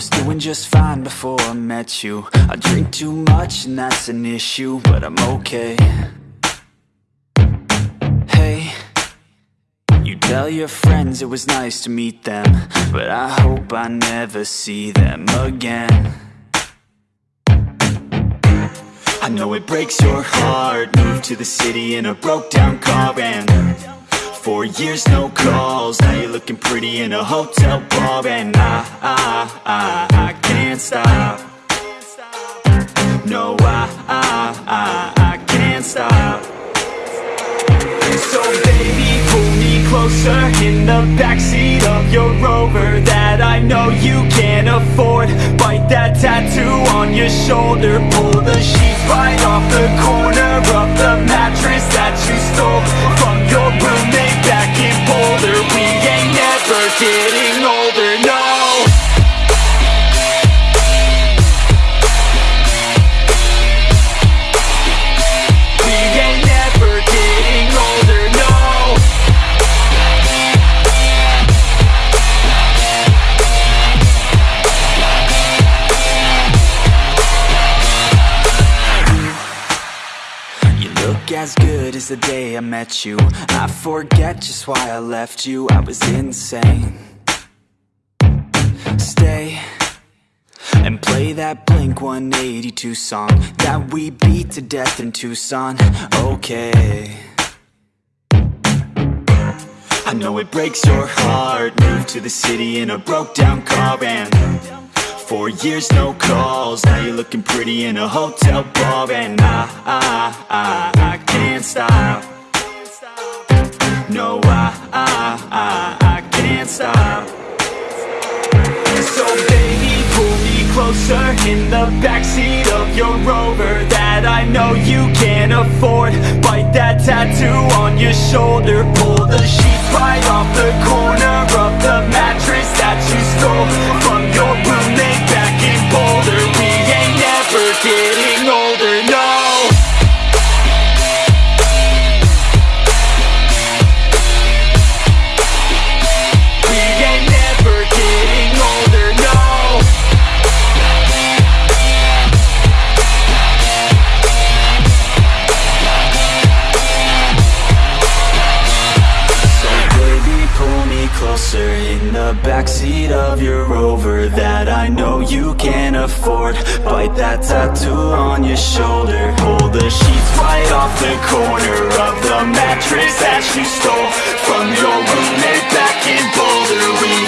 was doing just fine before I met you. I drink too much and that's an issue But I'm okay. Hey You tell your friends it was nice to meet them But I hope I never see them again. I know it breaks your heart. Moved to the city in a broke down car and Four years no calls. Now you're looking pretty in a hotel bar. And I, I, I, I can't stop. No, I, I, I, I can't stop. So baby, pull me closer In the backseat of your Rover That I know you can't afford. Bite that tattoo on your shoulder. Pull the sheets right off the corner Of as good as the day I met you. I forget just why I left you. I was insane. Stay and play that Blink-182 song That we beat to death in Tucson. Okay. I know it breaks your heart. Moved to the city in a broke down car and Four years no calls. Now you're looking pretty in a hotel bar. And I, I, I, I can't stop. No, I, I, I, I can't stop. So baby, pull me closer In the backseat of your Rover That I know you can't afford. Bite that tattoo on your shoulder. Pull the sheets closer in the backseat of your Rover That I know you can't afford. Bite that tattoo on your shoulder. Pull the sheets right off the corner of the mattress that you stole. From your roommate back in Boulder We